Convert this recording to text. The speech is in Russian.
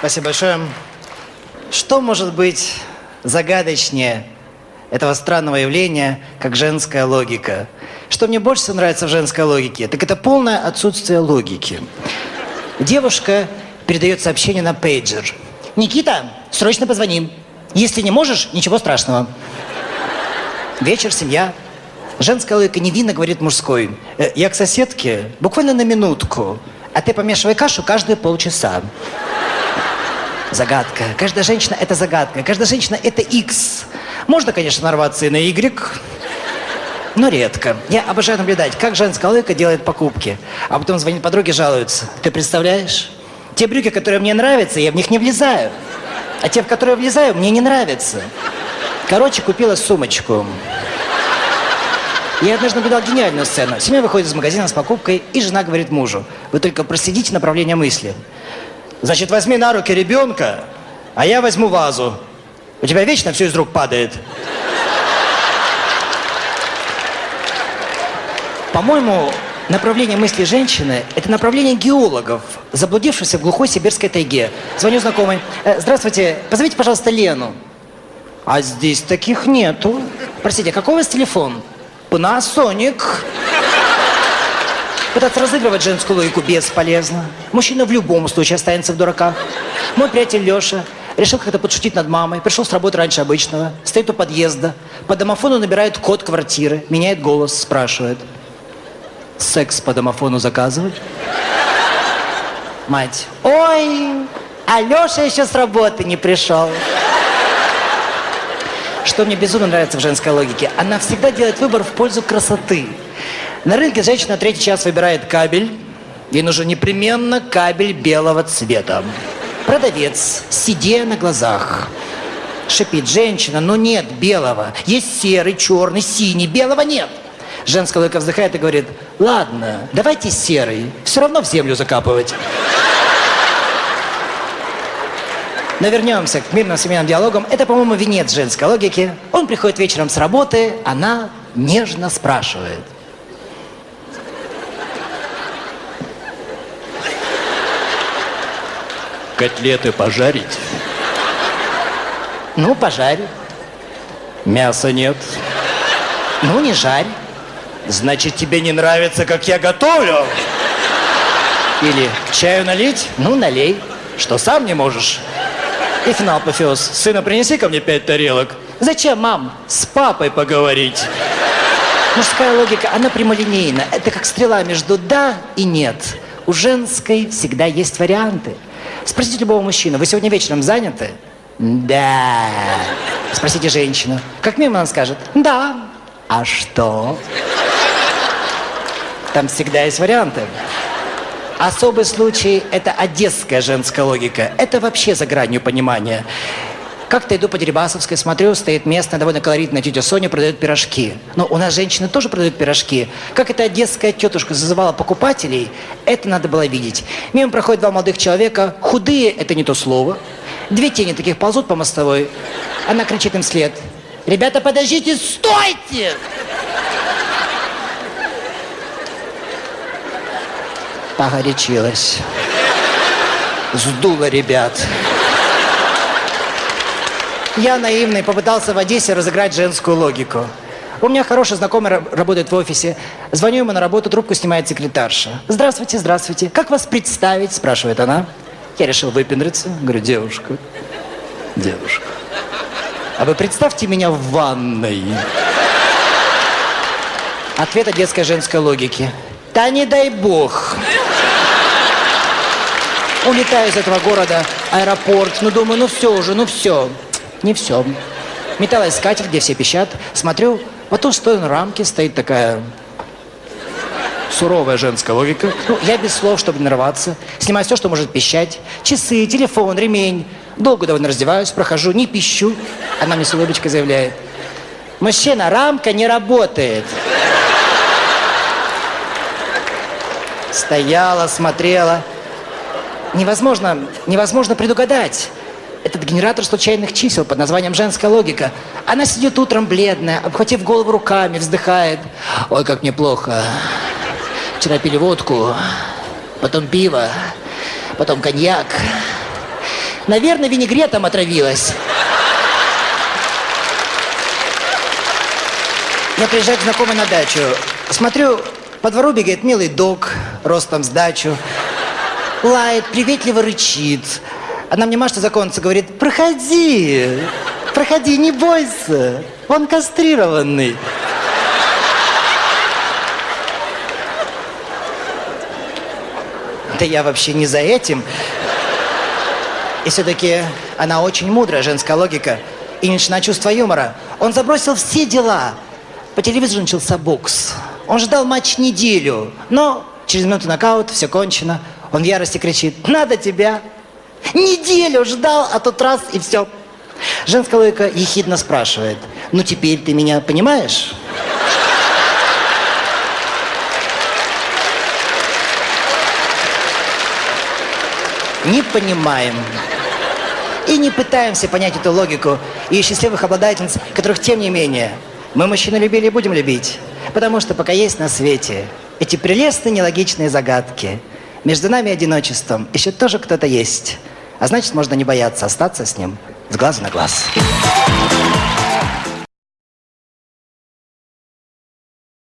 Спасибо большое. Что может быть загадочнее этого странного явления, как женская логика? Что мне больше всего нравится в женской логике, так это полное отсутствие логики. Девушка передает сообщение на пейджер. Никита, срочно позвони. Если не можешь, ничего страшного. Вечер, семья. Женская логика невинно говорит мужской. «Э, Я к соседке буквально на минутку, а ты помешивай кашу каждые полчаса. Загадка. Каждая женщина – это загадка. Каждая женщина – это X. Можно, конечно, нарваться и на Y, но редко. Я обожаю наблюдать, как женская логика делает покупки. А потом звонит подруге, жалуется. Ты представляешь? Те брюки, которые мне нравятся, я в них не влезаю. А те, в которые влезаю, мне не нравятся. Короче, купила сумочку. Я однажды наблюдал гениальную сцену. Семья выходит из магазина с покупкой, и жена говорит мужу, вы только проследите направление мысли. Значит, возьми на руки ребенка, а я возьму вазу. У тебя вечно все из рук падает. По-моему, направление мысли женщины – это направление геологов, заблудившихся в глухой сибирской тайге. Звоню знакомой. «Э, Здравствуйте, позовите, пожалуйста, Лену. А здесь таких нету. Простите, а какой у вас телефон? Panasonic. Пытаться разыгрывать женскую логику бесполезно. Мужчина в любом случае останется в дураках. Мой приятель Леша решил как-то подшутить над мамой. Пришел с работы раньше обычного. Стоит у подъезда. По домофону набирает код квартиры. Меняет голос, спрашивает. Секс по домофону заказывать? Мать. Ой, а Леша еще с работы не пришел. Что мне безумно нравится в женской логике, она всегда делает выбор в пользу красоты. На рынке женщина третий час выбирает кабель. Ей нужен непременно кабель белого цвета. Продавец, сидя на глазах, шипит, женщина, но нет белого. Есть серый, черный, синий, белого нет. Женская логика вздыхает и говорит, ладно, давайте серый, все равно в землю закапывать. Но вернемся к мирным семейным диалогам. Это, по-моему, венец женской логики. Он приходит вечером с работы, она нежно спрашивает. Котлеты пожарить? Ну, пожарь. Мяса нет. Ну, не жарь. Значит, тебе не нравится, как я готовлю? Или чаю налить? Ну, налей. Что, сам не можешь? И финал апофеоз. Сына, принеси ко мне пять тарелок. Зачем, мам? С папой поговорить. Мужская логика, она прямолинейна. Это как стрела между «да» и «нет». У женской всегда есть варианты. Спросите любого мужчину, вы сегодня вечером заняты? Да. Спросите женщину. Как мимо она скажет? Да. А что? Там всегда есть варианты. Особый случай – это одесская женская логика. Это вообще за гранью понимания. Как-то иду по Дерибасовской, смотрю, стоит местная, довольно колоритная тетя Соня, продает пирожки. Но у нас женщины тоже продают пирожки. Как эта одесская тетушка зазывала покупателей, это надо было видеть. Мимо проходят два молодых человека, худые – это не то слово. Две тени таких ползут по мостовой. Она кричит им вслед. Ребята, подождите, стойте! Погорячилась. Сдула ребят. Я наивный попытался в Одессе разыграть женскую логику. У меня хороший знакомый ра- работает в офисе. Звоню ему на работу, трубку снимает секретарша. Здравствуйте, здравствуйте. Как вас представить? Спрашивает она. Я решил выпендриться. Говорю, девушка, девушка. А вы представьте меня в ванной. Ответ от детской женской логики. Да не дай бог. Улетаю из этого города, аэропорт. Ну, думаю, ну все уже, ну все. Не все. Металлоискатель, где все пищат. Смотрю, по ту сторону рамки стоит такая суровая женская логика. Ну, я без слов, чтобы не нарваться. Снимаю все, что может пищать. Часы, телефон, ремень. Долго довольно раздеваюсь, прохожу, не пищу. Она мне с улыбочкой заявляет. Мужчина, рамка не работает. Стояла, смотрела. Невозможно, невозможно предугадать. Этот генератор случайных чисел под названием «Женская логика». Она сидит утром бледная, обхватив голову руками, вздыхает. Ой, как мне плохо. Вчера пили водку, потом пиво, потом коньяк. Наверное, винегретом отравилась. Я приезжаю к знакомой на дачу. Смотрю, по двору бегает милый дог, ростом с дачу. Лает, приветливо рычит. Она мне машет за конца, говорит, проходи, проходи, не бойся. Он кастрированный. Да я вообще не за этим. И все-таки она очень мудрая, женская логика. И не чувства юмора. Он забросил все дела. По телевизору начался бокс. Он ждал матч неделю. Но через минуту нокаут, все кончено. Он в ярости кричит, надо тебя. Неделю ждал, а тут раз и все. Женская логика ехидно спрашивает, ну теперь ты меня понимаешь? Не понимаем. И не пытаемся понять эту логику и счастливых обладательниц, которых, тем не менее, мы мужчины любили и будем любить. Потому что пока есть на свете эти прелестные нелогичные загадки, между нами и одиночеством еще тоже кто-то есть. А значит, можно не бояться остаться с ним с глазу на глаз.